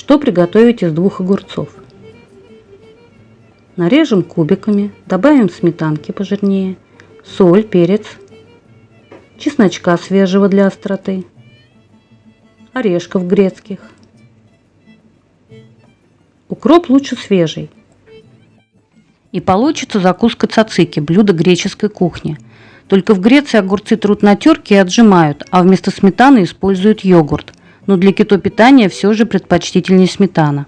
Что приготовить из двух огурцов? Нарежем кубиками, добавим сметанки пожирнее, соль, перец, чесночка свежего для остроты, орешков грецких. Укроп лучше свежий. И получится закуска цацики, блюдо греческой кухни. Только в Греции огурцы трут на терке и отжимают, а вместо сметаны используют йогурт. Но для кетопитания все же предпочтительнее сметана.